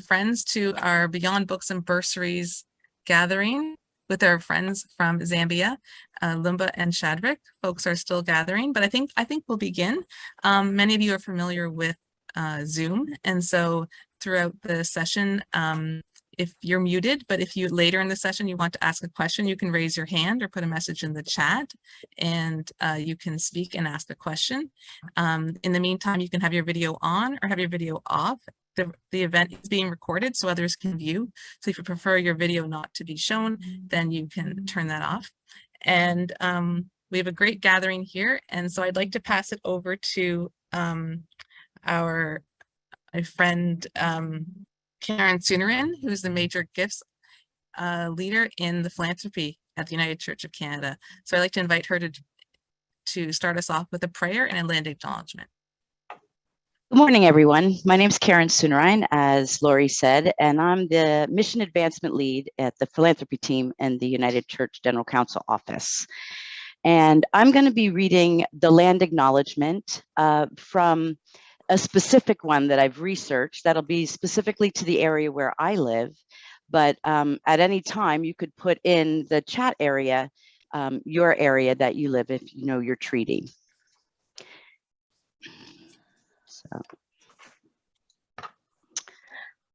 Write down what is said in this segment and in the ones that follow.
friends to our Beyond Books and Bursaries gathering with our friends from Zambia, uh, Lumba and Shadrach. Folks are still gathering, but I think I think we'll begin. Um, many of you are familiar with uh, Zoom, and so throughout the session, um, if you're muted, but if you later in the session you want to ask a question, you can raise your hand or put a message in the chat and uh, you can speak and ask a question. Um, in the meantime, you can have your video on or have your video off the, the event is being recorded so others can view. So if you prefer your video not to be shown, then you can turn that off. And um, we have a great gathering here. And so I'd like to pass it over to um, our friend um, Karen Sooneran, who's the major gifts uh, leader in the philanthropy at the United Church of Canada. So I'd like to invite her to, to start us off with a prayer and a land acknowledgement. Good morning, everyone. My name is Karen Soonerein, as Laurie said, and I'm the Mission Advancement Lead at the Philanthropy Team in the United Church General Council Office. And I'm going to be reading the land acknowledgement uh, from a specific one that I've researched that'll be specifically to the area where I live. But um, at any time, you could put in the chat area um, your area that you live if you know your treaty.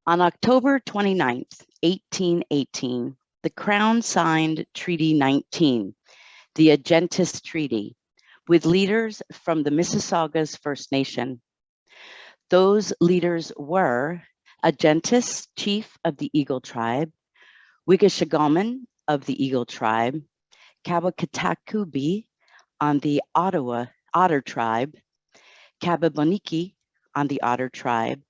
On October 29th, 1818, the Crown signed Treaty 19, the Ajetance Treaty, with leaders from the Mississaugas First Nation. Those leaders were Ajetance, chief of the Eagle Tribe, Wigashigamen of the Eagle Tribe, Kabakatakubi on the Ottawa Otter Tribe, Kababoniki on the Otter tribe,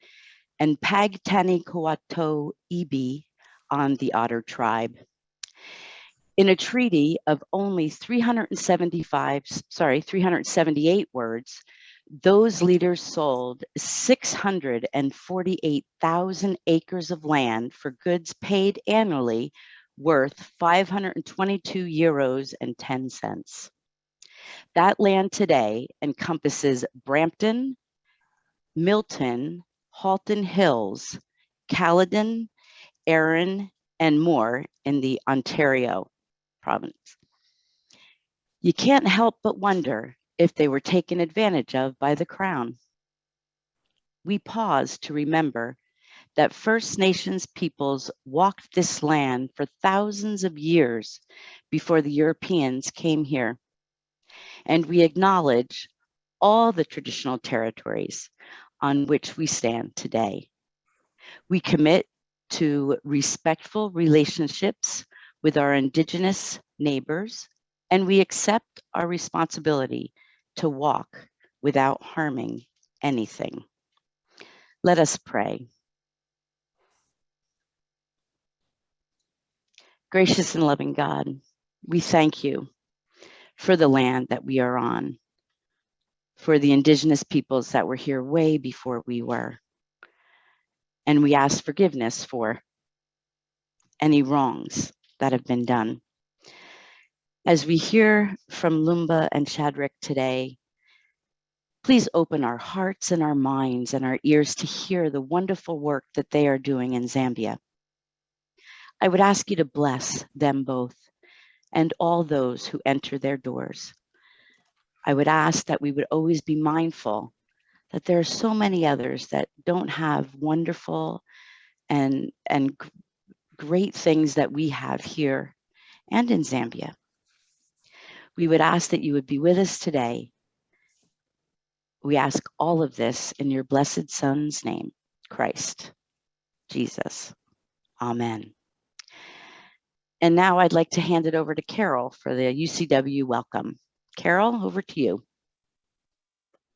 and Pagtani Pagtanikoato Ibi on the Otter tribe. In a treaty of only 375, sorry, 378 words, those leaders sold 648,000 acres of land for goods paid annually worth 522 euros and 10 cents. That land today encompasses Brampton, Milton, Halton Hills, Caledon, Erin, and more in the Ontario province. You can't help but wonder if they were taken advantage of by the Crown. We pause to remember that First Nations peoples walked this land for thousands of years before the Europeans came here. And we acknowledge all the traditional territories on which we stand today. We commit to respectful relationships with our Indigenous neighbors, and we accept our responsibility to walk without harming anything. Let us pray. Gracious and loving God, we thank you for the land that we are on for the indigenous peoples that were here way before we were. And we ask forgiveness for any wrongs that have been done. As we hear from Lumba and Shadrach today, please open our hearts and our minds and our ears to hear the wonderful work that they are doing in Zambia. I would ask you to bless them both and all those who enter their doors. I would ask that we would always be mindful that there are so many others that don't have wonderful and, and great things that we have here and in Zambia. We would ask that you would be with us today. We ask all of this in your blessed son's name, Christ, Jesus. Amen. And now I'd like to hand it over to Carol for the UCW welcome. Carol, over to you.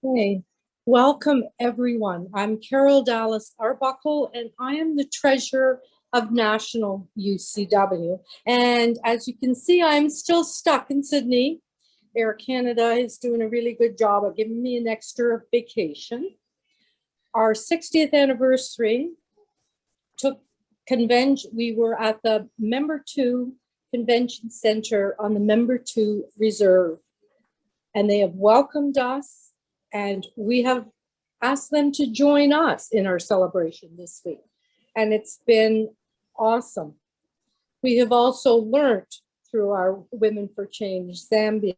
Hey, welcome everyone. I'm Carol Dallas Arbuckle and I am the treasurer of National UCW. And as you can see, I'm still stuck in Sydney. Air Canada is doing a really good job of giving me an extra vacation. Our 60th anniversary took convention, we were at the Membertou Convention Center on the Membertou Reserve and they have welcomed us and we have asked them to join us in our celebration this week. and it's been awesome. We have also learned through our Women for Change Zambia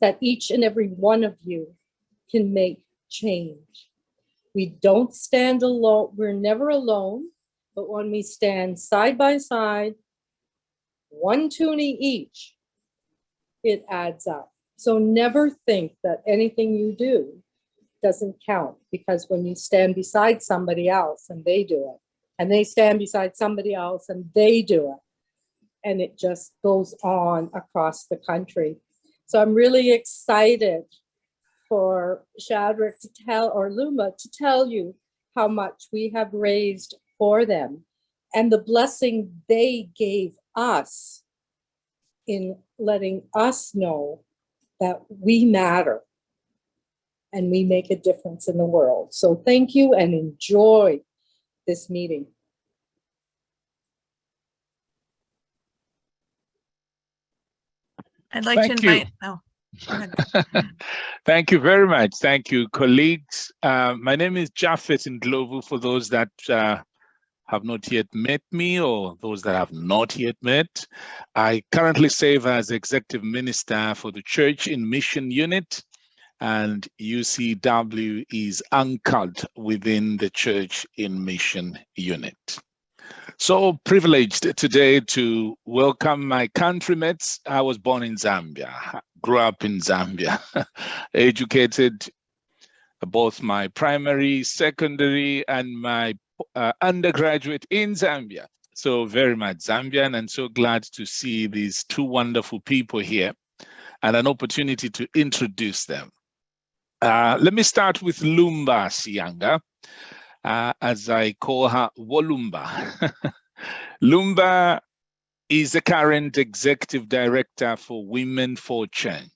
that each and every one of you can make change. We don't stand alone, we're never alone, but when we stand side by side, one toonie each, it adds up. So never think that anything you do doesn't count because when you stand beside somebody else and they do it, and they stand beside somebody else and they do it, and it just goes on across the country. So I'm really excited for Shadrach to tell, or Luma to tell you how much we have raised for them and the blessing they gave us in letting us know that we matter and we make a difference in the world. So thank you and enjoy this meeting. I'd like to Thank you. invite, oh. Thank you very much. Thank you, colleagues. Uh, my name is Japheth Ndlovu for those that uh, have not yet met me or those that have not yet met. I currently serve as Executive Minister for the Church in Mission Unit and UCW is anchored within the Church in Mission Unit. So privileged today to welcome my countrymates. I was born in Zambia, grew up in Zambia, educated both my primary, secondary, and my uh, undergraduate in Zambia. So very much Zambian and so glad to see these two wonderful people here and an opportunity to introduce them. Uh, let me start with Lumba Sianga uh, as I call her Wolumba. Lumba is the current executive director for Women for Change.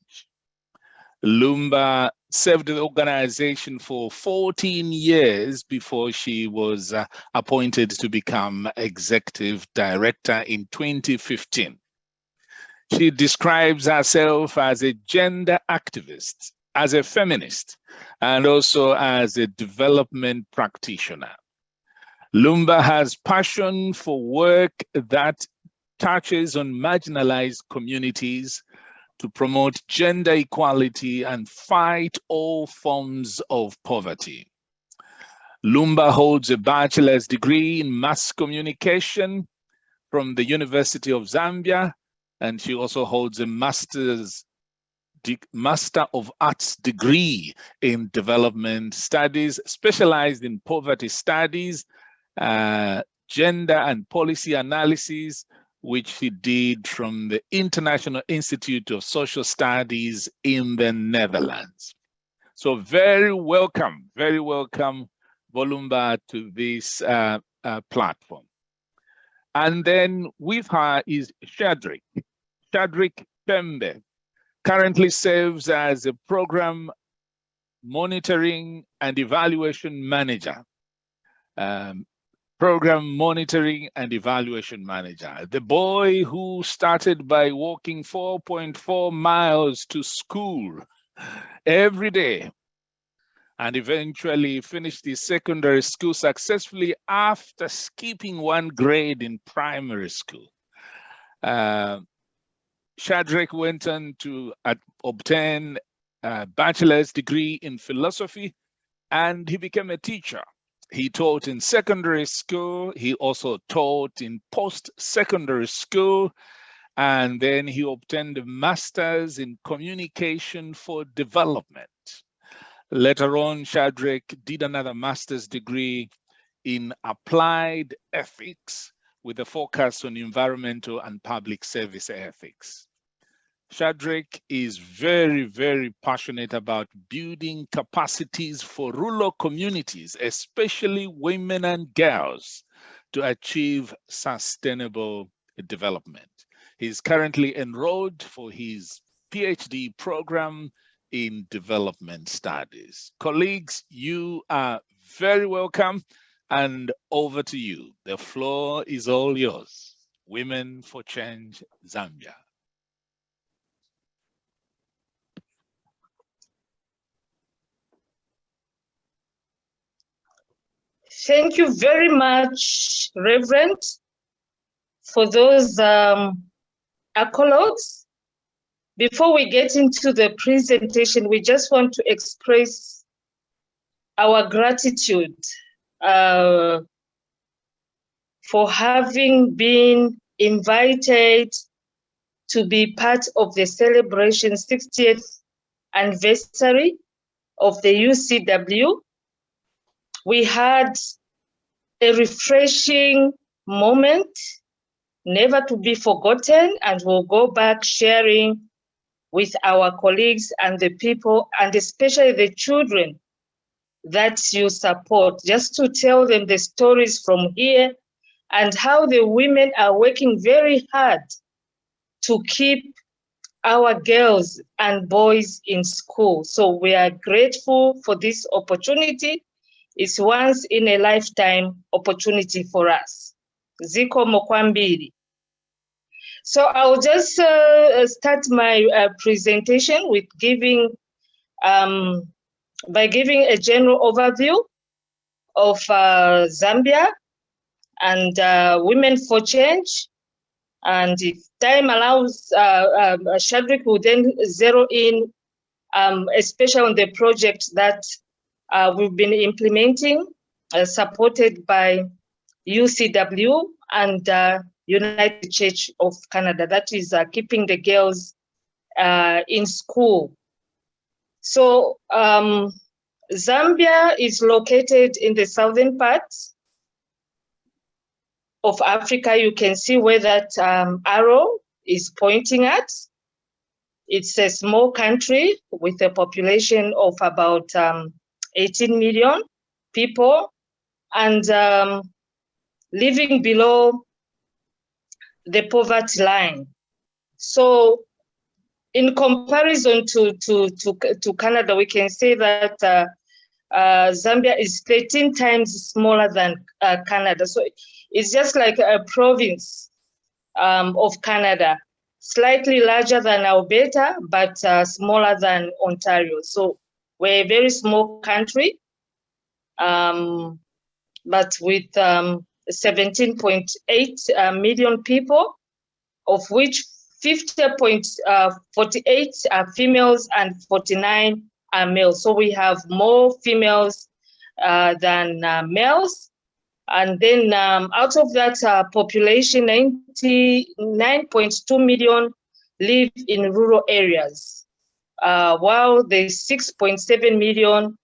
Lumba served the organization for 14 years before she was uh, appointed to become executive director in 2015. She describes herself as a gender activist as a feminist and also as a development practitioner. Lumba has passion for work that touches on marginalized communities to promote gender equality and fight all forms of poverty. Lumba holds a bachelor's degree in mass communication from the University of Zambia, and she also holds a master's Master of Arts degree in Development Studies, specialized in poverty studies, uh, gender and policy analysis, which he did from the International Institute of Social Studies in the Netherlands. So very welcome, very welcome, Volumba, to this uh, uh, platform. And then with her is Shadrick, Shadrick Pembe, currently serves as a program monitoring and evaluation manager. Um, program monitoring and evaluation manager. The boy who started by walking 4.4 miles to school every day and eventually finished his secondary school successfully after skipping one grade in primary school. Uh, Shadrach went on to uh, obtain a bachelor's degree in philosophy and he became a teacher. He taught in secondary school. He also taught in post-secondary school. And then he obtained a master's in communication for development. Later on, Shadrach did another master's degree in applied ethics with a focus on environmental and public service ethics. Shadrach is very, very passionate about building capacities for rural communities, especially women and girls, to achieve sustainable development. He's currently enrolled for his PhD program in development studies. Colleagues, you are very welcome and over to you. The floor is all yours. Women for Change Zambia. Thank you very much, Reverend, for those um, accolades. Before we get into the presentation, we just want to express our gratitude uh, for having been invited to be part of the celebration 60th anniversary of the UCW. We had a refreshing moment, never to be forgotten, and we'll go back sharing with our colleagues and the people, and especially the children that you support, just to tell them the stories from here and how the women are working very hard to keep our girls and boys in school. So we are grateful for this opportunity. It's once in a lifetime opportunity for us. Ziko Mokwambiri. So I'll just uh, start my uh, presentation with giving, um, by giving a general overview of uh, Zambia and uh, Women for Change. And if time allows, uh, um, Shadrick will then zero in, um, especially on the project that uh, we've been implementing, uh, supported by UCW and uh, United Church of Canada, that is uh, keeping the girls uh, in school. So um, Zambia is located in the southern part of Africa. You can see where that um, arrow is pointing at. It's a small country with a population of about um, 18 million people and um, living below the poverty line. So in comparison to, to, to, to Canada, we can say that uh, uh, Zambia is 13 times smaller than uh, Canada. So it's just like a province um, of Canada, slightly larger than Alberta, but uh, smaller than Ontario. So we're a very small country, um, but with um, 17.8 uh, million people, of which 50.48 are females and 49 are males. So we have more females uh, than uh, males. And then um, out of that uh, population, 99.2 million live in rural areas, uh, while the 6.7 million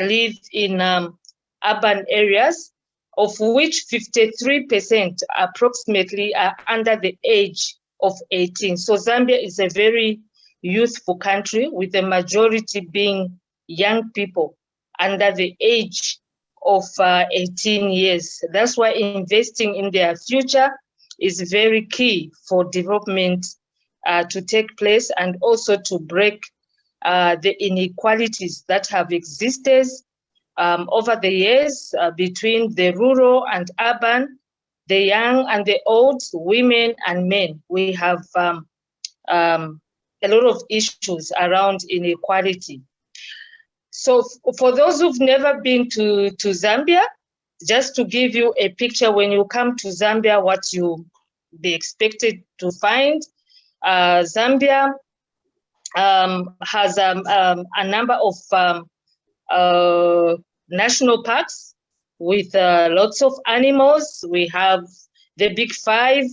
live in um, urban areas, of which 53% approximately are under the age of 18. So Zambia is a very youthful country with the majority being young people under the age of uh, 18 years. That's why investing in their future is very key for development uh, to take place and also to break uh, the inequalities that have existed um, over the years uh, between the rural and urban, the young and the old, women and men. We have um, um, a lot of issues around inequality. So for those who've never been to, to Zambia, just to give you a picture, when you come to Zambia, what you be expected to find, Zambia um, has um, um, a number of um, uh, national parks with uh, lots of animals. We have the big five,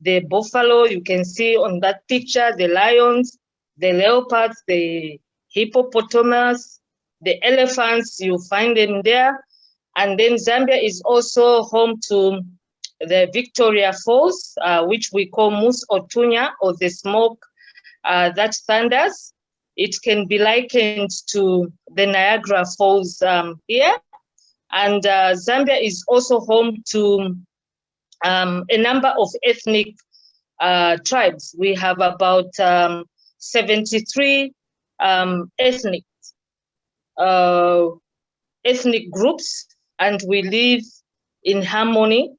the buffalo, you can see on that picture, the lions, the leopards, the hippopotamus, the elephants, you find them there. And then Zambia is also home to the Victoria Falls, uh, which we call Mosi-oa-Tunya, or the smoke uh, that thunders. It can be likened to the Niagara Falls um, here. And uh, Zambia is also home to um, a number of ethnic uh, tribes. We have about um, 73 um, ethnic uh, ethnic groups, and we live in harmony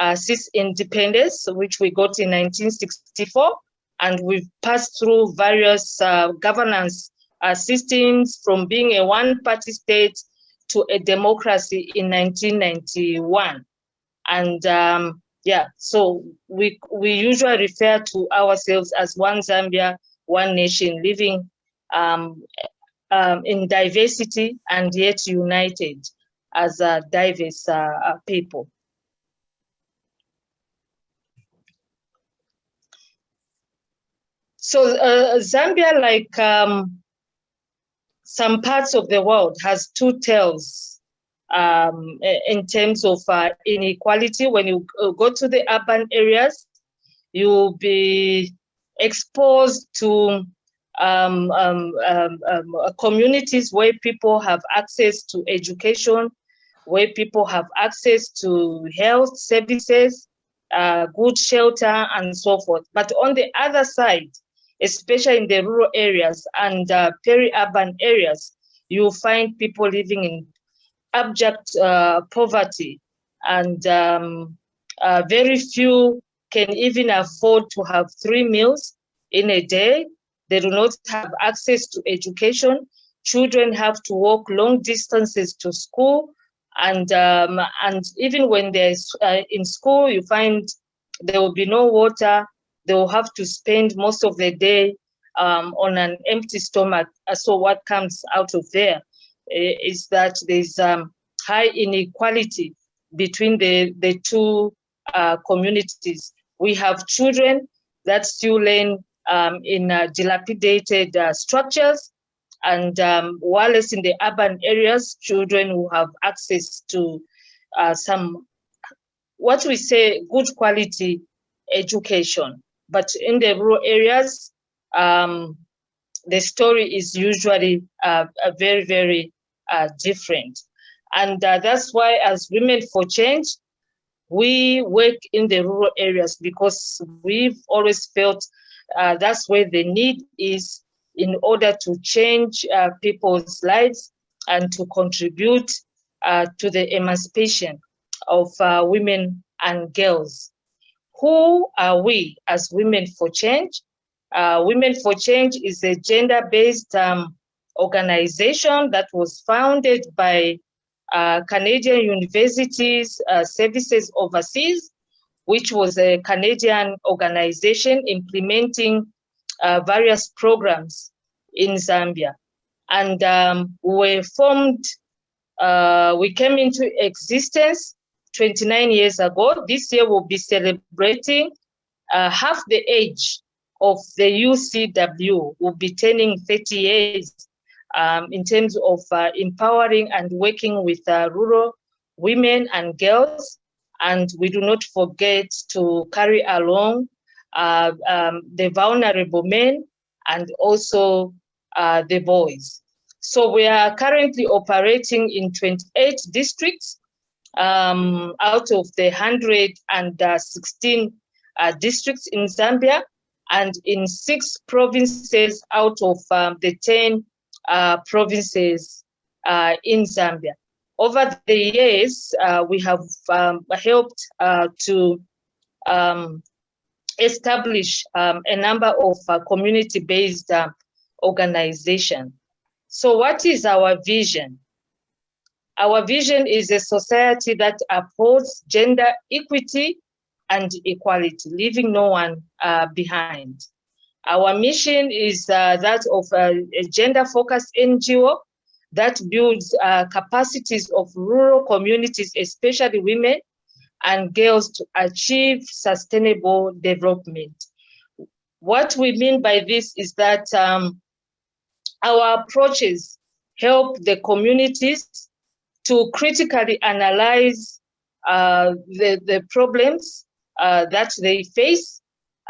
uh, since independence, which we got in 1964, and we've passed through various uh, governance uh, systems from being a one-party state to a democracy in 1991. And um, yeah, so we, we usually refer to ourselves as one Zambia, one nation, living um, um, in diversity and yet united as a diverse uh, people. So uh, Zambia, like um, some parts of the world, has two tails um, in terms of uh, inequality. When you uh, go to the urban areas, you'll be exposed to um, um, um, um communities where people have access to education, where people have access to health services, uh, good shelter, and so forth. But on the other side, especially in the rural areas and uh, peri-urban areas, you find people living in abject uh, poverty and um, uh, very few can even afford to have three meals in a day. They do not have access to education. Children have to walk long distances to school. And, um, and even when they're uh, in school, you find there will be no water, they will have to spend most of the day um, on an empty stomach. Uh, so what comes out of there eh, is that there's um, high inequality between the, the two uh, communities. We have children that still learn um, in uh, dilapidated uh, structures, and um, while it's in the urban areas, children who have access to uh, some, what we say, good quality education. But in the rural areas, um, the story is usually uh, very, very uh, different. And uh, that's why as Women for Change, we work in the rural areas because we've always felt uh, that's where the need is in order to change uh, people's lives and to contribute uh, to the emancipation of women and girls who are we as Women for Change? Uh, Women for Change is a gender-based um, organization that was founded by uh, Canadian Universities uh, Services Overseas, which was a Canadian organization implementing uh, various programs in Zambia. And um, we formed, uh, we came into existence 29 years ago. This year we'll be celebrating uh, half the age of the UCW. We'll be turning 30 years um, in terms of uh, empowering and working with uh, rural women and girls. And we do not forget to carry along uh, um, the vulnerable men and also uh, the boys. So we are currently operating in 28 districts um, out of the 116 uh, districts in Zambia and in six provinces out of um, the 10 uh, provinces uh, in Zambia. Over the years, uh, we have um, helped uh, to um, establish um, a number of uh, community-based organizations. So what is our vision? Our vision is a society that upholds gender equity and equality, leaving no one uh, behind. Our mission is uh, that of a, a gender-focused NGO that builds uh, capacities of rural communities, especially women and girls to achieve sustainable development. What we mean by this is that um, our approaches help the communities to critically analyze uh, the, the problems uh, that they face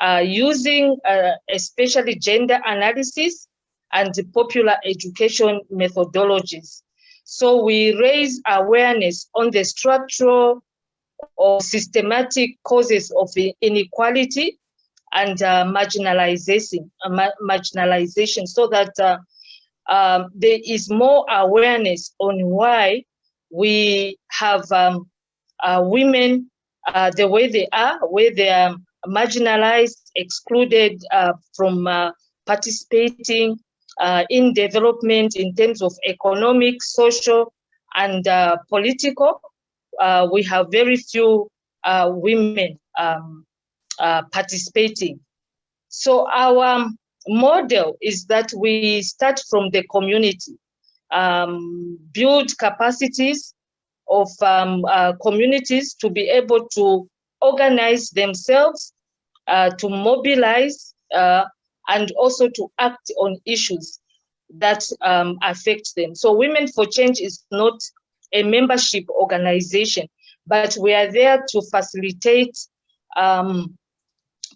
uh, using uh, especially gender analysis and popular education methodologies. So we raise awareness on the structural or systematic causes of inequality and uh, marginalization, uh, marginalization so that uh, um, there is more awareness on why we have um, uh, women uh, the way they are, where they are marginalized, excluded uh, from uh, participating uh, in development in terms of economic, social, and uh, political, we have very few women um, participating. So our model is that we start from the community, um, build capacities of um, uh, communities to be able to organize themselves, uh, to mobilize, uh, and also to act on issues that um, affect them. So Women for Change is not a membership organization, but we are there to facilitate um,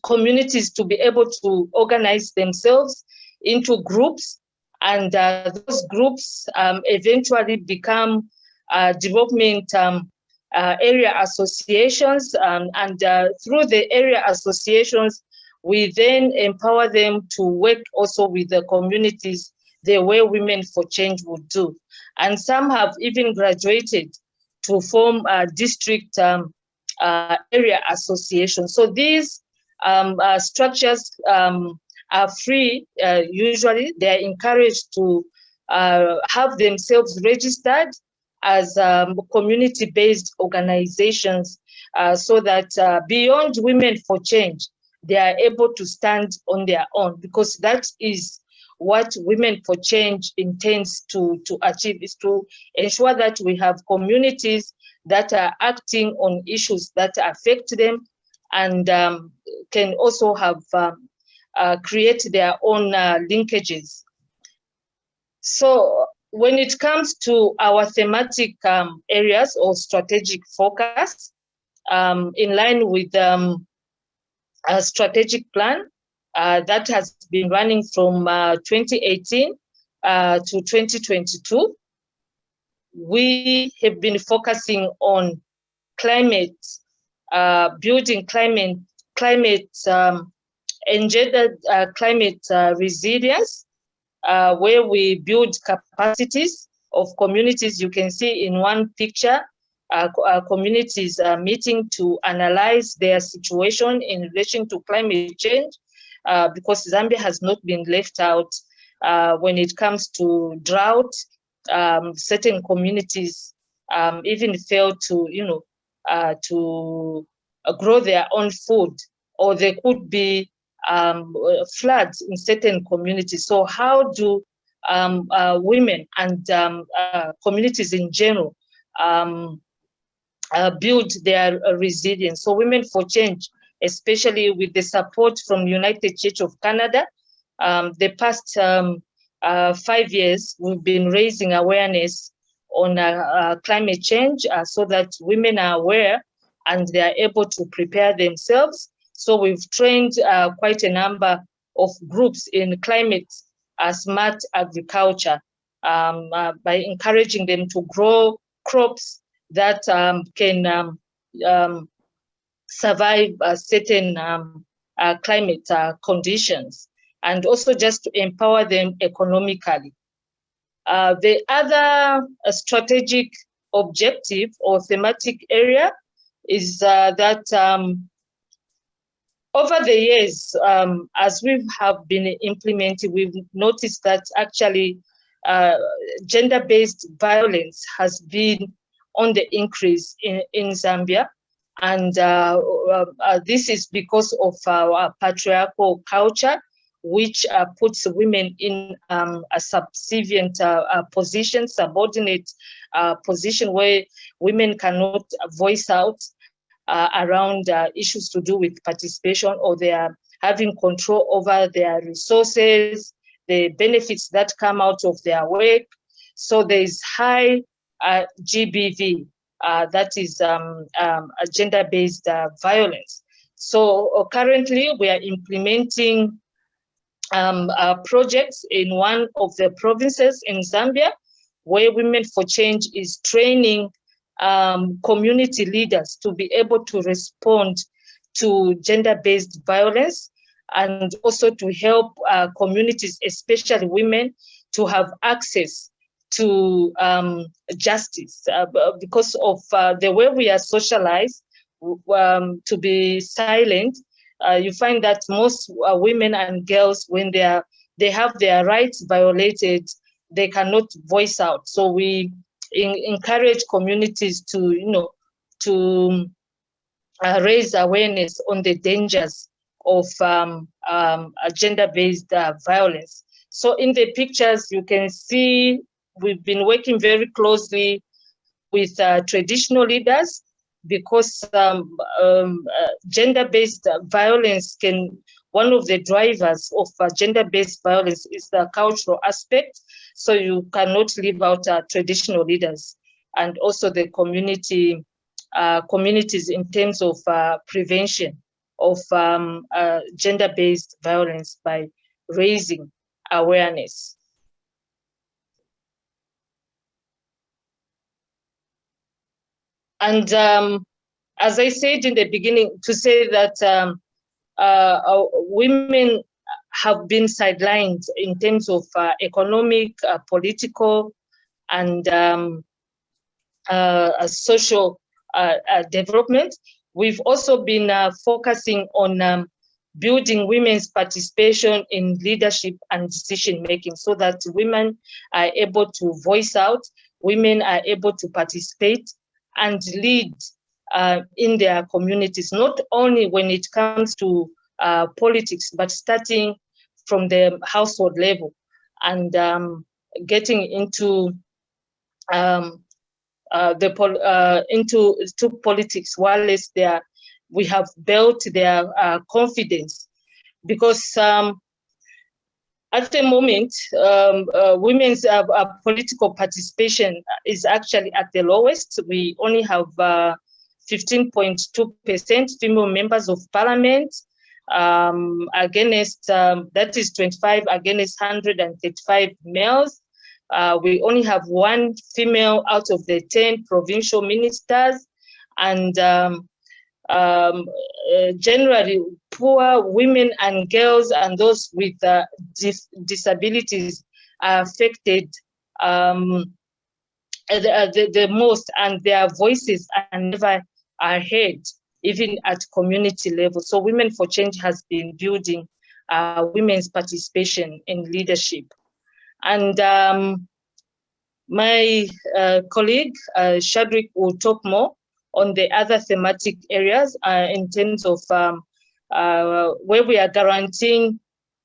communities to be able to organize themselves into groups and uh, those groups um, eventually become uh, development um, uh, area associations um, and uh, through the area associations we then empower them to work also with the communities the way Women for Change would do. And some have even graduated to form district um, uh, area association. So these um, uh, structures are free, uh, usually they're encouraged to uh, have themselves registered as um, community-based organizations uh, so that uh, beyond Women for Change, they are able to stand on their own because that is what Women for Change intends to, to achieve is to ensure that we have communities that are acting on issues that affect them and um, can also have um, uh, create their own uh, linkages. So when it comes to our thematic um, areas or strategic focus, um, in line with um, a strategic plan uh, that has been running from uh, 2018 uh, to 2022, we have been focusing on climate, uh, building climate, climate engendered uh, climate uh, resilience, uh, where we build capacities of communities. You can see in one picture, uh, uh, communities are meeting to analyze their situation in relation to climate change, uh, because Zambia has not been left out when it comes to drought. Um, certain communities um, even fail to, you know, to grow their own food, or they could be um, floods in certain communities. So how do um, uh, women and um, uh, communities in general um, uh, build their uh, resilience? So Women for Change, especially with the support from United Church of Canada, um, the past um, uh, five years, we've been raising awareness on uh, climate change so that women are aware and they are able to prepare themselves so we've trained uh, quite a number of groups in climate uh, smart agriculture um, uh, by encouraging them to grow crops that um, can um, um survive certain um, uh, climate uh, conditions and also just to empower them economically. Uh, the other strategic objective or thematic area is that um, over the years, um, as we have been implementing, we've noticed that actually uh, gender-based violence has been on the increase in, in Zambia. And uh, uh, uh this is because of our patriarchal culture, which uh, puts women in um, a subservient uh, position, subordinate position where women cannot voice out uh, around uh, issues to do with participation or they are having control over their resources, the benefits that come out of their work. So there is high uh, GBV, uh, that is um, um, gender-based uh, violence. So uh, currently we are implementing um, projects in one of the provinces in Zambia where Women for Change is training um, community leaders to be able to respond to gender-based violence and also to help uh, communities, especially women, to have access to um, justice uh, because of uh, the way we are socialized um, to be silent. Uh, you find that most uh, women and girls, when they are they have their rights violated, they cannot voice out. So we in, encourage communities to, you know, to uh, raise awareness on the dangers of um, um, gender-based uh, violence. So in the pictures, you can see we've been working very closely with uh, traditional leaders because um, um, uh, gender-based violence can, one of the drivers of uh, gender-based violence is the cultural aspect. So you cannot leave out uh, traditional leaders and also the community uh, communities in terms of uh, prevention of um, uh, gender-based violence by raising awareness. And um, as I said in the beginning, to say that um, uh, women have been sidelined in terms of uh, economic, uh, political, and um, uh, social uh, development. We've also been focusing on um, building women's participation in leadership and decision making so that women are able to voice out, women are able to participate and lead uh, in their communities, not only when it comes to uh, politics, but starting from the household level. And um, getting into um, uh, the pol uh, into to politics whilst they are, we have built their uh, confidence. Because um, at the moment, um, uh, women's uh, uh, political participation is actually at the lowest. We only have 15.2% female members of parliament um, against, um, that is 25 against 135 males. Uh, we only have one female out of the 10 provincial ministers. And um, um, uh, generally poor women and girls and those with uh, dis disabilities are affected um, the, the, the, most. And their voices are never are heard even at community level. So Women for Change has been building uh, women's participation in leadership. And um, my uh, colleague, uh, Shadrick, will talk more on the other thematic areas uh, in terms of um, uh, where we are guaranteeing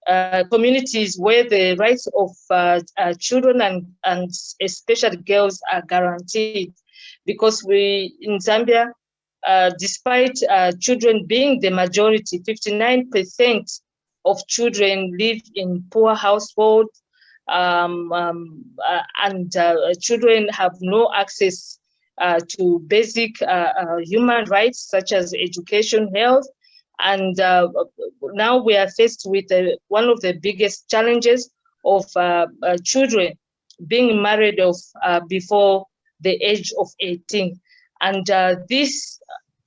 uh, communities where the rights of uh, children and, and especially girls are guaranteed. Because we, in Zambia, uh, despite children being the majority, 59% of children live in poor households, um, um, and children have no access uh, to basic uh, uh, human rights such as education, health, and now we are faced with one of the biggest challenges of children being married off before the age of 18. And this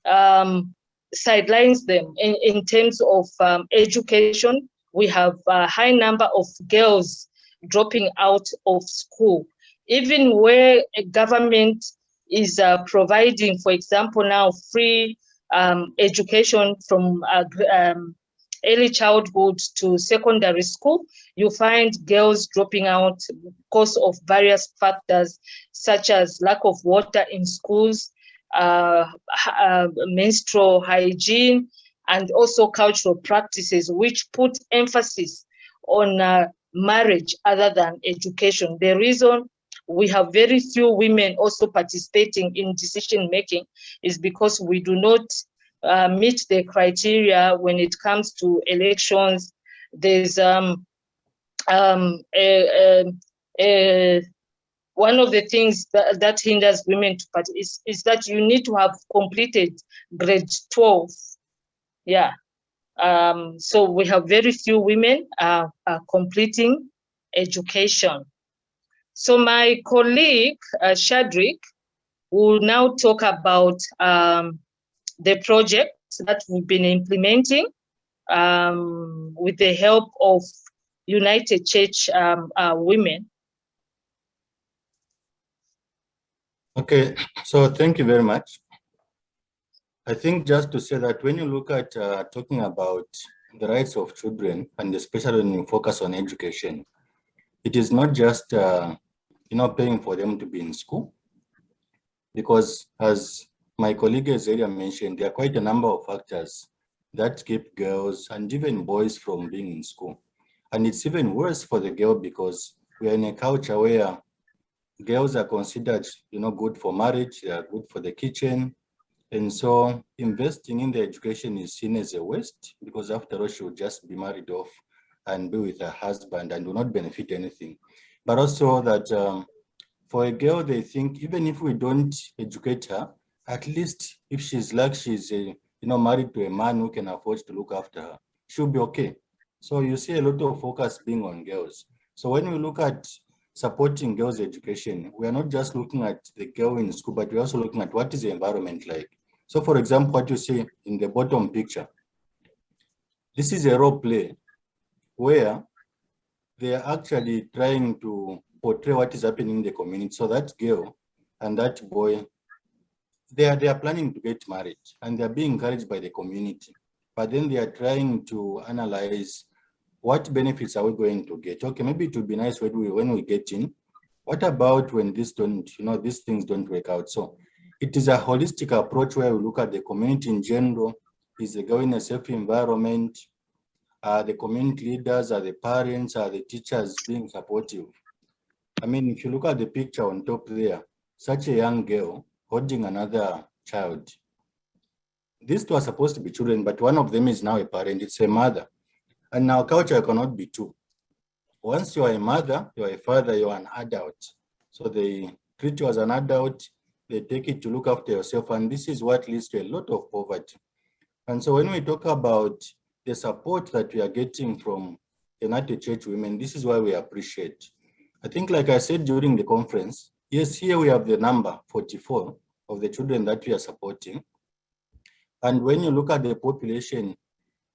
um, sidelines them in, in terms of um, education. We have a high number of girls dropping out of school, even where a government is uh, providing, for example, now free um, education from uh, um, early childhood to secondary school, you find girls dropping out because of various factors, such as lack of water in schools, uh, uh, menstrual hygiene, and also cultural practices, which put emphasis on uh, marriage other than education. The reason we have very few women also participating in decision making is because we do not uh, meet the criteria when it comes to elections. There's um, um, a, a, a, one of the things that, that hinders women to participate is, is that you need to have completed grade 12. Yeah. Um, so we have very few women uh, uh, completing education. So my colleague, uh, Shadrick, will now talk about um, the project that we've been implementing um, with the help of United Church um, uh, Women. Okay, so thank you very much. I think just to say that when you look at uh, talking about the rights of children, and especially when you focus on education, it is not just uh, you know, paying for them to be in school. because as my colleague Azaria mentioned, there are quite a number of factors that keep girls and even boys from being in school. And it's even worse for the girl because we are in a culture where girls are considered, you know, good for marriage, they are good for the kitchen. And so investing in the education is seen as a waste because after all, she will just be married off and be with her husband and will not benefit anything. But also that um, for a girl, they think even if we don't educate her, at least if she's like she's a, you know, married to a man who can afford to look after her, she'll be okay. So you see a lot of focus being on girls. So when we look at supporting girls' education, we are not just looking at the girl in school, but we're also looking at what is the environment like. So for example, what you see in the bottom picture, this is a role play where they are actually trying to portray what is happening in the community. So that girl and that boy, they are, they are planning to get married and they're being encouraged by the community. But then they are trying to analyze what benefits are we going to get? Okay, maybe it would be nice when we, when we get in. What about when this don't, you know, these things don't work out? So it is a holistic approach where we look at the community in general. Is the in a safe environment? Are the community leaders, are the parents, are the teachers being supportive? I mean, if you look at the picture on top there, such a young girl holding another child. These two are supposed to be children, but one of them is now a parent, it's a mother. And now culture cannot be two. Once you are a mother, you are a father, you are an adult. So they treat you as an adult, they take it to look after yourself, and this is what leads to a lot of poverty. And so when we talk about the support that we are getting from United Church Women, this is why we appreciate. I think, like I said during the conference, yes, here we have the number 44 of the children that we are supporting. And when you look at the population,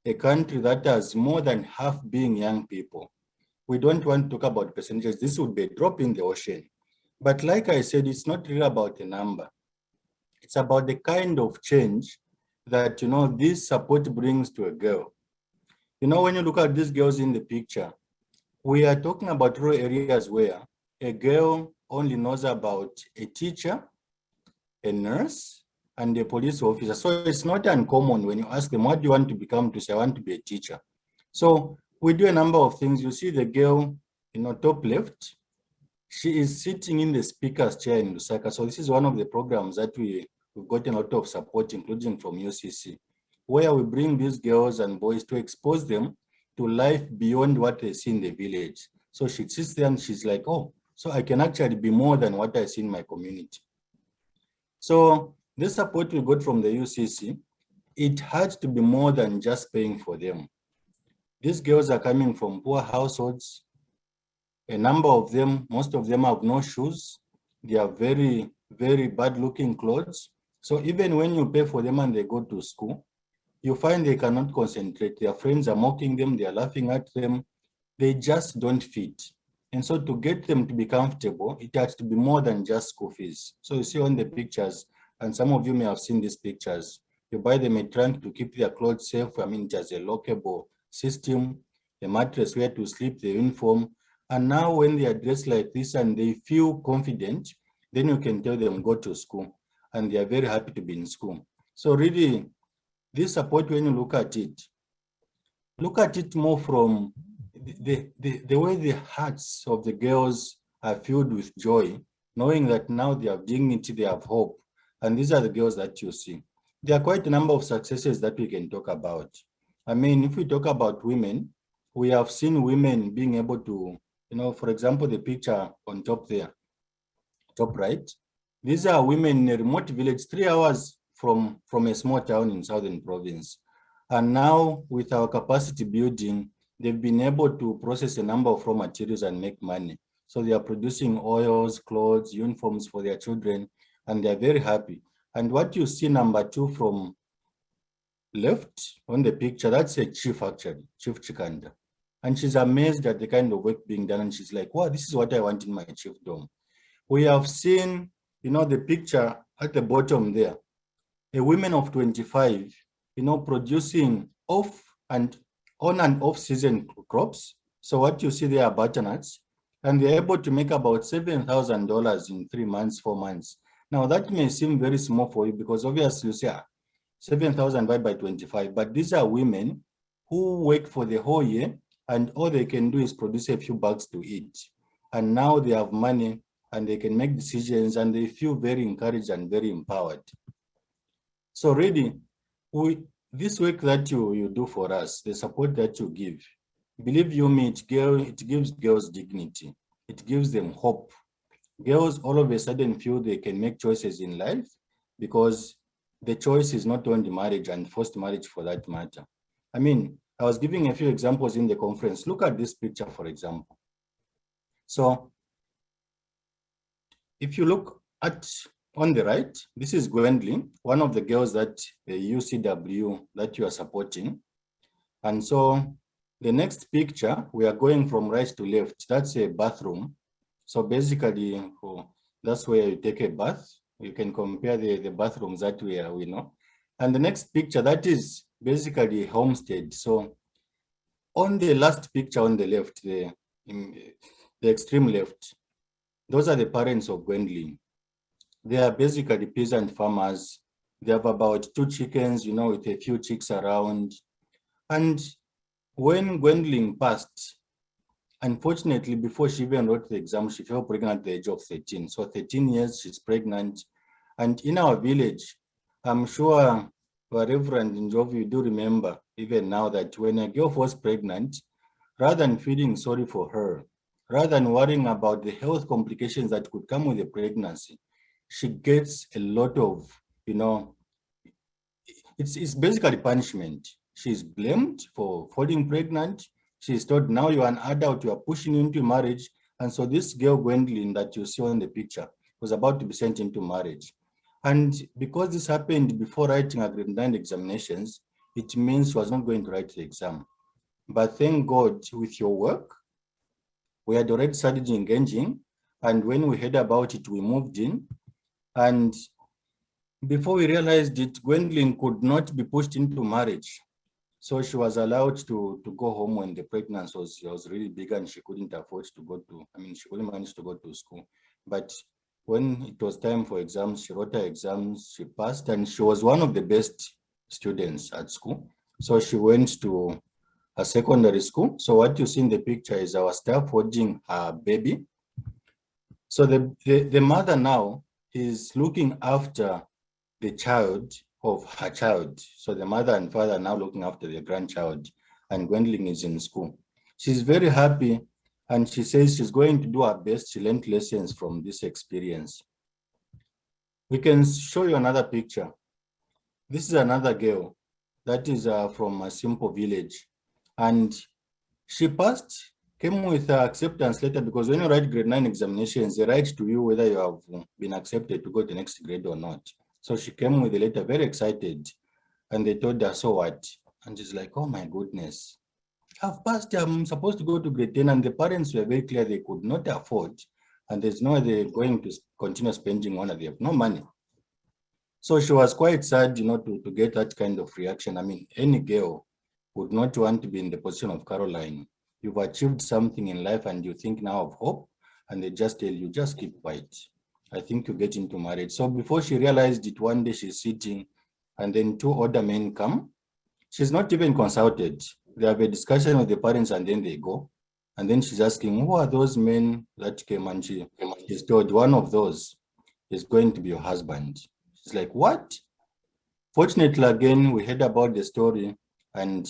a country that has more than half being young people, we don't want to talk about percentages. This would be a drop in the ocean. But like I said, it's not really about the number. It's about the kind of change that, you know, this support brings to a girl. You know, when you look at these girls in the picture, we are talking about rural areas where a girl only knows about a teacher, a nurse, and a police officer. So it's not uncommon when you ask them, what do you want to become to say, I want to be a teacher. So we do a number of things. You see the girl in the top left, she is sitting in the speaker's chair in Lusaka. So this is one of the programs that we, we've gotten a lot of support, including from UCC, where we bring these girls and boys to expose them to life beyond what they see in the village. So she sits there and she's like, oh, so I can actually be more than what I see in my community. So this support we got from the UCC, it had to be more than just paying for them. These girls are coming from poor households. A number of them, most of them have no shoes. They are very, very bad looking clothes. So even when you pay for them and they go to school, you find they cannot concentrate. Their friends are mocking them, they are laughing at them. They just don't fit. And so to get them to be comfortable, it has to be more than just school fees. So you see on the pictures, and some of you may have seen these pictures. You buy them a trunk to keep their clothes safe. I mean, just a lockable system, a mattress where to sleep, the uniform. And now when they are dressed like this and they feel confident, then you can tell them go to school. And they are very happy to be in school. So really, this support, when you look at it, look at it more from the, the, the way the hearts of the girls are filled with joy, knowing that now they have dignity, they have hope, and these are the girls that you see. There are quite a number of successes that we can talk about. I mean, if we talk about women, we have seen women being able to, you know, for example, the picture on top there, top right. These are women in a remote village, three hours from, from a small town in Southern province. And now with our capacity building, they've been able to process a number of raw materials and make money. So they are producing oils, clothes, uniforms for their children, and they're very happy. And what you see number two from left on the picture, that's a chief actually, Chief Chikanda. And she's amazed at the kind of work being done. And she's like, wow, this is what I want in my chiefdom. We have seen, you know, the picture at the bottom there, a woman of 25, you know, producing off and on and off season crops. So what you see there are butternuts, and they're able to make about $7,000 in three months, four months Now that may seem very small for you because obviously you say ah, 7,000 divided by 25, but these are women who work for the whole year and all they can do is produce a few bucks to eat. And now they have money and they can make decisions and they feel very encouraged and very empowered. So really, we, this work that you, you do for us, the support that you give, believe you me, it, girl, it gives girls dignity. It gives them hope. Girls all of a sudden feel they can make choices in life because the choice is not only marriage and forced marriage for that matter. I mean, I was giving a few examples in the conference. Look at this picture, for example. So if you look at on the right, this is Gwendolyn, one of the girls that uh, the UCW that you are supporting. And so the next picture, we are going from right to left. That's a bathroom. So basically, that's where you take a bath. You can compare the, the bathrooms that we are, we know. And the next picture, that is basically homestead. So on the last picture on the left, the, the extreme left, those are the parents of Gwendolyn. They are basically peasant farmers. They have about two chickens, you know, with a few chicks around. And when Gwendolyn passed, unfortunately, before she even wrote the exam, she fell pregnant at the age of 13. So 13 years, she's pregnant. And in our village, I'm sure Reverend Njovu, you do remember even now that when a girl was pregnant, rather than feeling sorry for her, rather than worrying about the health complications that could come with the pregnancy, she gets a lot of, you know, it's, it's basically punishment. She's blamed for falling pregnant. She's told, now you're an adult, you are pushing into marriage. And so this girl, Gwendolyn, that you see in the picture, was about to be sent into marriage. And because this happened before writing her grade nine examinations, it means she was not going to write the exam. But thank God with your work, we had already started engaging. And when we heard about it, we moved in and before we realized it, Gwendolyn could not be pushed into marriage. So she was allowed to, to go home when the pregnancy was, was really big and she couldn't afford to go to, I mean, she couldn't manage to go to school. But when it was time for exams, she wrote her exams, she passed, and she was one of the best students at school. So she went to a secondary school. So what you see in the picture is our staff holding her baby. So the, the, the mother now is looking after the child of her child. So the mother and father are now looking after their grandchild and Gwendolyn is in school. She's very happy and she says she's going to do her best. She learned lessons from this experience. We can show you another picture. This is another girl that is uh, from a simple village and she passed came with her acceptance letter because when you write grade nine examinations, they write to you whether you have been accepted to go to the next grade or not. So she came with a letter very excited and they told her, so what? And she's like, oh my goodness, I've passed, I'm supposed to go to grade 10 and the parents were very clear they could not afford and there's no way they're going to continue spending on it, they have no money. So she was quite sad, you know, to, to get that kind of reaction. I mean, any girl would not want to be in the position of Caroline you've achieved something in life and you think now of hope and they just tell you just keep quiet i think you get into marriage. So before she realized it one day she's sitting and then two other men come. She's not even consulted. They have a discussion with the parents and then they go. And then she's asking who are those men that came and she is told one of those is going to be your husband? She's like what? Fortunately again we heard about the story and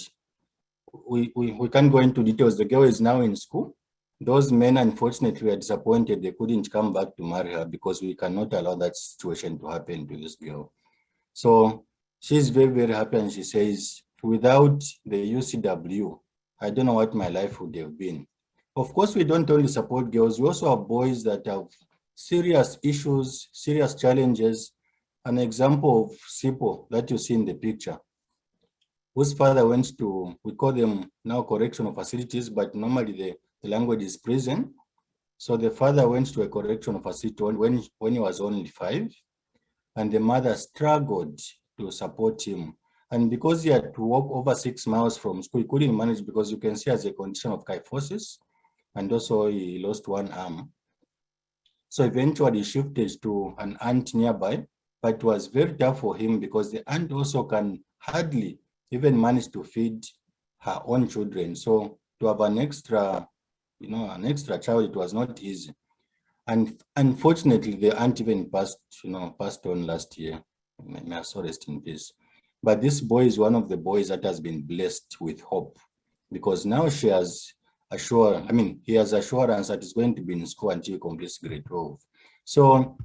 we, we, we can't go into details. The girl is now in school. Those men, unfortunately, were disappointed. They couldn't come back to marry her because we cannot allow that situation to happen to this girl. So she's very, very happy. And she says, without the UCW, I don't know what my life would have been. Of course, we don't only support girls. We also have boys that have serious issues, serious challenges. An example of SIPO that you see in the picture whose father went to, we call them now correctional facilities, but normally the, the language is prison. So the father went to a correctional facility when, when he was only five, and the mother struggled to support him. And because he had to walk over six miles from school, he couldn't manage because you can see as a condition of kyphosis, and also he lost one arm. So eventually he shifted to an aunt nearby, but it was very tough for him because the aunt also can hardly even manage to feed her own children. So to have an extra, you know, an extra child, it was not easy. And unfortunately, the aunt even passed, you know, passed on last year. May her soul rest in peace. But this boy is one of the boys that has been blessed with hope because now she has assured, I mean, he has assurance that he's going to be in school until he completes grade 12. So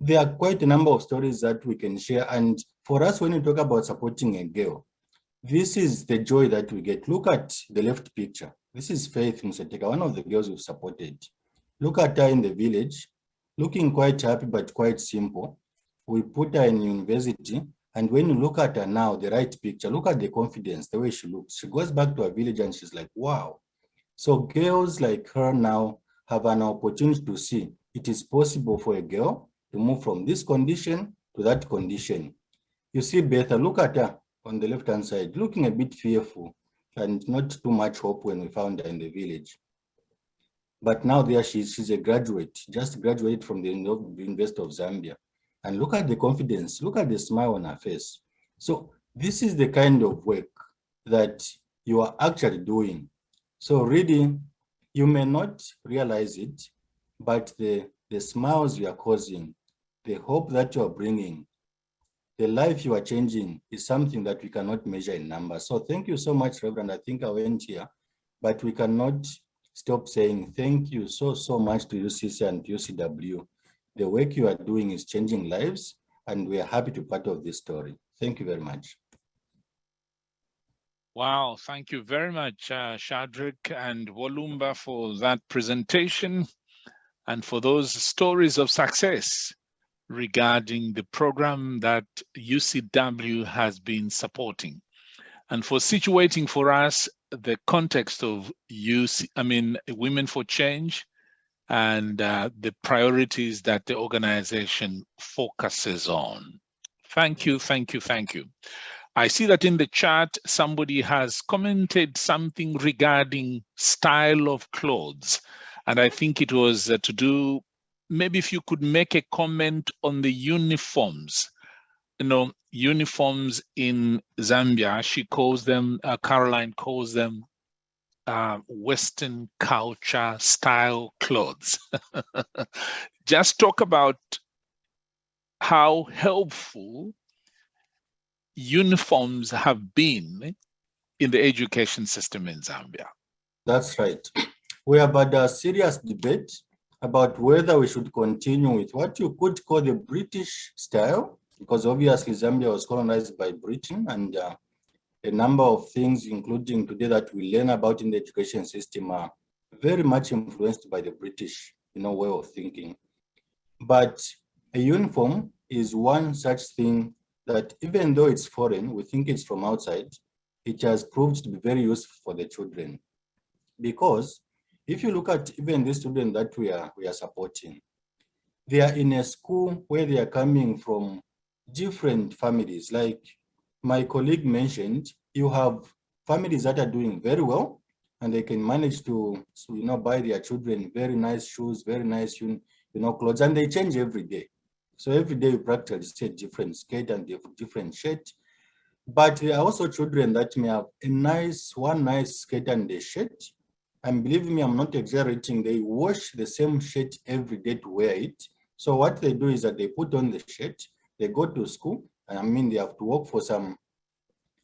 there are quite a number of stories that we can share. And for us, when we talk about supporting a girl, this is the joy that we get. Look at the left picture. This is Faith Museteka, one of the girls we've supported. Look at her in the village, looking quite happy, but quite simple. We put her in university. And when you look at her now, the right picture, look at the confidence, the way she looks. She goes back to her village and she's like, wow. So girls like her now have an opportunity to see it is possible for a girl to move from this condition to that condition. You see Betha, look at her on the left-hand side, looking a bit fearful and not too much hope when we found her in the village. But now there she is, she's a graduate, just graduated from the University of Zambia. And look at the confidence, look at the smile on her face. So this is the kind of work that you are actually doing. So really, you may not realize it, but the, the smiles you are causing, the hope that you are bringing, the life you are changing is something that we cannot measure in numbers. So thank you so much, Reverend. I think I went here, but we cannot stop saying thank you so, so much to UCC and UCW. The work you are doing is changing lives, and we are happy to be part of this story. Thank you very much. Wow, thank you very much, uh, Shadrach and Walumba for that presentation and for those stories of success regarding the program that UCW has been supporting and for situating for us the context of UC, I mean, Women for Change and uh, the priorities that the organization focuses on. Thank you, thank you, thank you. I see that in the chat, somebody has commented something regarding style of clothes. And I think it was uh, to do, maybe if you could make a comment on the uniforms, you know, uniforms in Zambia, she calls them, uh, Caroline calls them uh, Western culture style clothes. Just talk about how helpful uniforms have been in the education system in Zambia. That's right. We have had a serious debate about whether we should continue with what you could call the British style, because obviously Zambia was colonized by Britain and uh, a number of things, including today that we learn about in the education system are very much influenced by the British you know, way of thinking. But a uniform is one such thing that even though it's foreign, we think it's from outside, it has proved to be very useful for the children. Because if you look at even the students that we are, we are supporting, they are in a school where they are coming from different families. Like my colleague mentioned, you have families that are doing very well and they can manage to you know, buy their children very nice shoes, very nice you know, clothes, and they change every day. So every day you practically see different skate and different shirt. But there are also children that may have a nice, one nice skate and a shirt. And believe me, I'm not exaggerating. They wash the same shirt every day to wear it. So what they do is that they put on the shirt, they go to school, I mean, they have to walk for some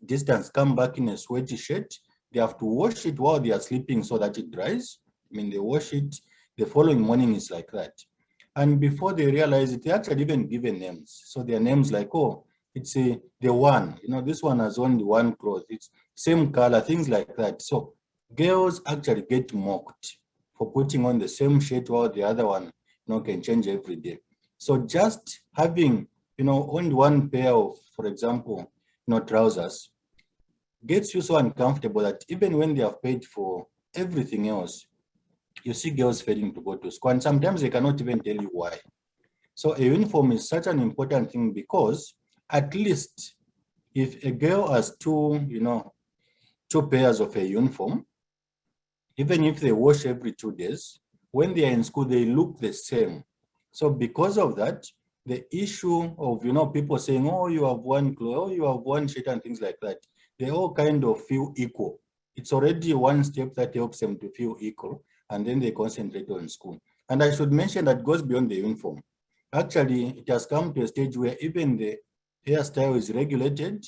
distance, come back in a sweaty shirt. They have to wash it while they are sleeping so that it dries. I mean, they wash it. The following morning is like that. And before they realize it, they actually even given names. So their names like, oh, it's a, the one, you know, this one has only one cloth. It's same color, things like that. So girls actually get mocked for putting on the same shirt while the other one, you know, can change every day. So just having, you know, only one pair of, for example, you know, trousers gets you so uncomfortable that even when they have paid for everything else, you see girls failing to go to school and sometimes they cannot even tell you why. So a uniform is such an important thing because at least if a girl has two, you know, two pairs of a uniform, even if they wash every two days, when they are in school, they look the same. So because of that, the issue of, you know, people saying, oh, you have one clothes, oh, you have one shirt and things like that, they all kind of feel equal. It's already one step that helps them to feel equal, and then they concentrate on school. And I should mention that goes beyond the uniform. Actually, it has come to a stage where even the hairstyle is regulated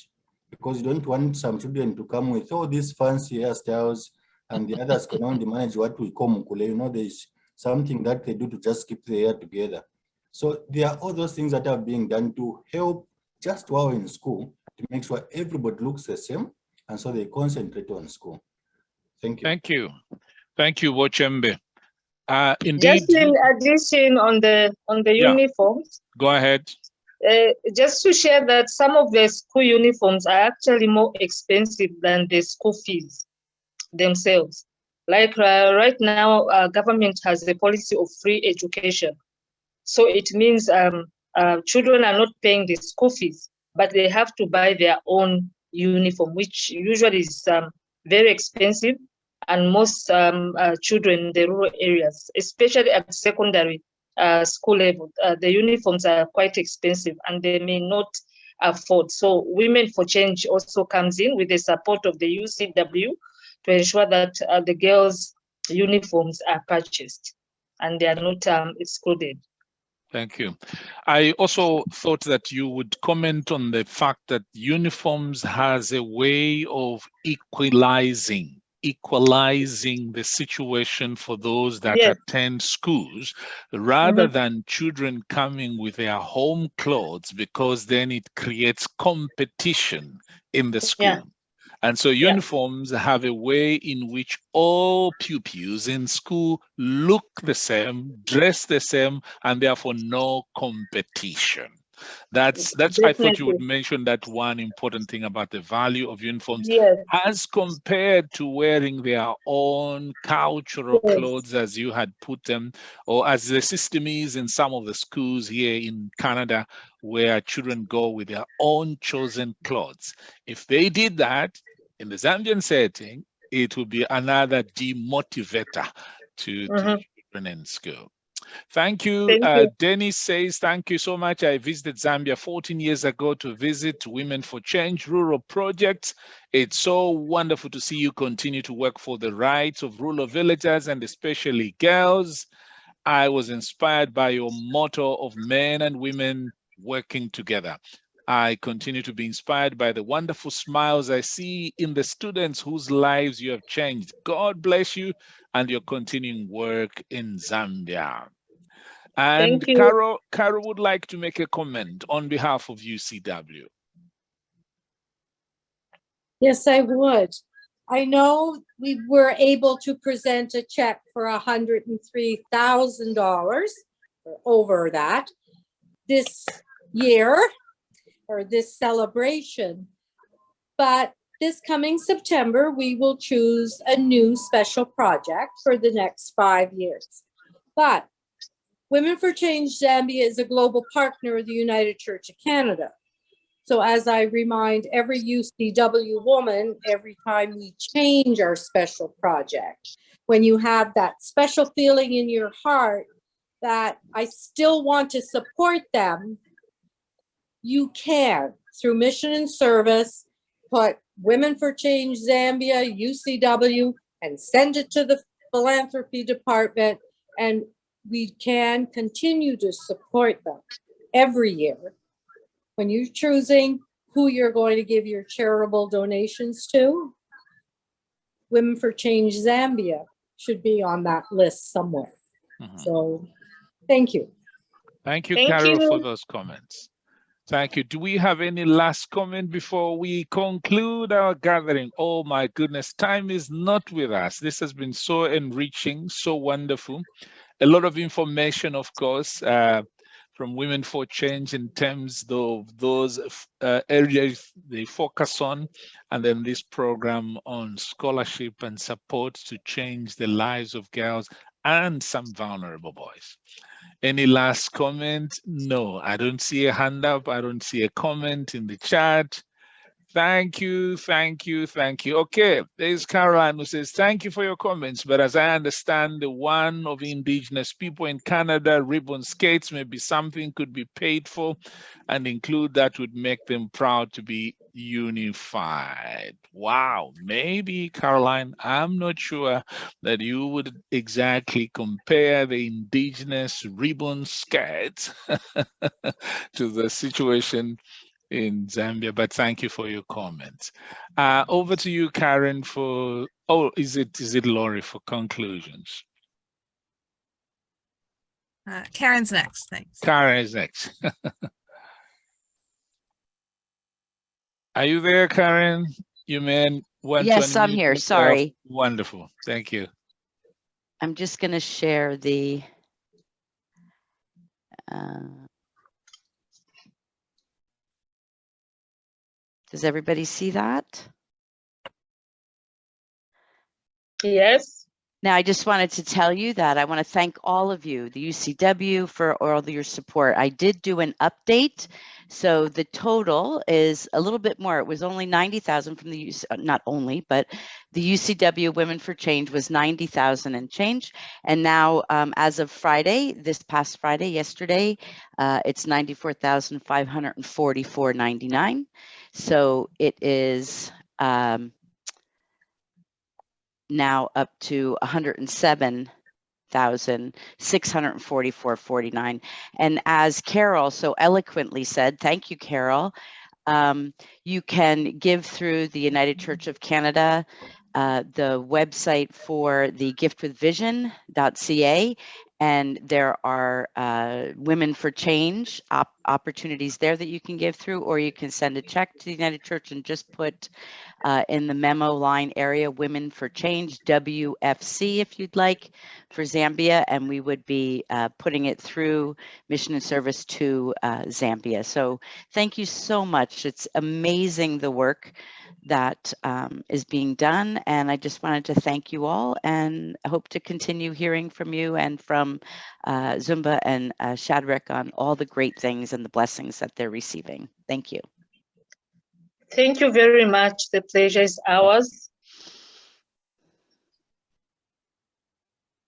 because you don't want some children to come with all these fancy hairstyles and the others can only manage what we call mukule. You know, there's something that they do to just keep the hair together. So there are all those things that are being done to help just while in school to make sure everybody looks the same and so they concentrate on school. Thank you. Thank you. Thank you, Wochembe. Uh, indeed, Just in addition on the on the Yeah. uniforms, go ahead. uh, just to share that some of the school uniforms are actually more expensive than the school fees themselves. Like uh, right now, uh, government has a policy of free education. So it means um, uh, children are not paying the school fees, but they have to buy their own uniform, which usually is um, very expensive. And most um, uh, children in the rural areas, especially at secondary uh, school level, uh, the uniforms are quite expensive and they may not afford. So Women for Change also comes in with the support of the UCW to ensure that uh, the girls' uniforms are purchased and they are not um, excluded. Thank you. I also thought that you would comment on the fact that uniforms has a way of equalizing equalizing the situation for those that Yes. attend schools rather than children coming with their home clothes because then it creates competition in the school. Yeah. And so uniforms have a way in which all pupils in school look the same, dress the same, and therefore no competition. That's that's I thought you would mention that one important thing about the value of uniforms Yes, as compared to wearing their own cultural Yes. clothes as you had put them, or as the system is in some of the schools here in Canada, where children go with their own chosen clothes. If they did that in the Zambian setting, it will be another demotivator to, to Mhm. children in school. Thank you. Thank uh, you. Dennis says, thank you so much. I visited Zambia 14 years ago to visit Women for Change rural projects. It's so wonderful to see you continue to work for the rights of rural villagers and especially girls. I was inspired by your motto of men and women working together. I continue to be inspired by the wonderful smiles I see in the students whose lives you have changed. God bless you and your continuing work in Zambia. And Carol, Carol would like to make a comment on behalf of UCW. Yes, I would. I know we were able to present a check for hundred and three thousand dollars over that this year or this celebration. But this coming September, we will choose a new special project for the next five years. But Women for Change Zambia is a global partner of the United Church of Canada. So as I remind every UCW woman, every time we change our special project, when you have that special feeling in your heart that I still want to support them, you can, through mission and service, put Women for Change Zambia, UCW, and send it to the philanthropy department. And we can continue to support them every year when you're choosing who you're going to give your charitable donations to, Women for Change Zambia should be on that list somewhere. Mhm. So, thank you. Thank you, Thank Carol, for those comments. Thank you. Do we have any last comment before we conclude our gathering? Oh my goodness, time is not with us. This has been so enriching, so wonderful. A lot of information, of course, uh, from Women for Change in terms of those uh, areas they focus on, and then this program on scholarship and support to change the lives of girls and some vulnerable boys. Any last comment? No, I don't see a hand up. I don't see a comment in the chat. Thank you, thank you, thank you. Okay, there's Caroline who says, thank you for your comments, but as I understand, the one of indigenous people in Canada, ribbon skates may be something could be paid for and include that would make them proud to be unified. Wow, maybe Caroline, I'm not sure that you would exactly compare the indigenous ribbon skates to the situation in Zambia, but thank you for your comments. Uh, over to you, Karen, for, oh, is it, is it Laurie for conclusions? Uh, Karen's next, thanks. Karen is next. Are you there, Karen? You mean? want Yes, I'm here. yourself? Sorry. Wonderful, thank you. I'm just going to share the. uh, Does everybody see that? Yes. Now, I just wanted to tell you that I want to thank all of you, the UCW, for all your support. I did do an update. So the total is a little bit more. It was only 90,000 from the, UC uh, not only, but the UCW Women for Change was 90,000 and change. And now, um, as of Friday, this past Friday, yesterday, uh, it's 94,544.99. So it is, um, now up to 107,644.49. And as Carol so eloquently said, thank you, Carol, um, you can give through the United Church of Canada, uh, the website for the giftwithvision.ca, and there are uh, Women for Change op- opportunities there that you can give through, or you can send a check to the United Church and just put uh, in the memo line area, Women for Change, WFC, if you'd like, for Zambia, and we would be uh, putting it through Mission and Service to uh, Zambia. So thank you so much. It's amazing the work that um, is being done, and I just wanted to thank you all, and hope to continue hearing from you and from uh, Lumba and uh, Shadrach on all the great things and the blessings that they're receiving. Thank you. Thank you very much. The pleasure is ours.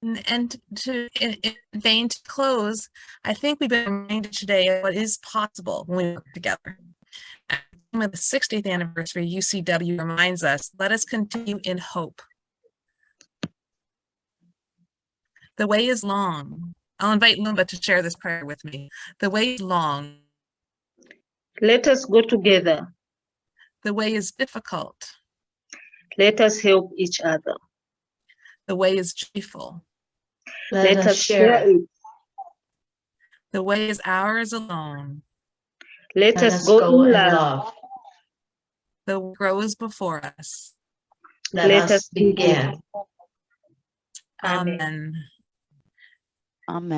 And, and to in, in vain to close, I think we've been reminded today of what is possible when we work together. At the 60th anniversary, UCW reminds us, let us continue in hope. The way is long. I'll invite Lumba to share this prayer with me. The way is long. Let us go together. The way is difficult. Let us help each other. The way is joyful. Let us share it. The way is ours alone. Let us go in love. The way grows before us. Let us begin. Amen. Amen.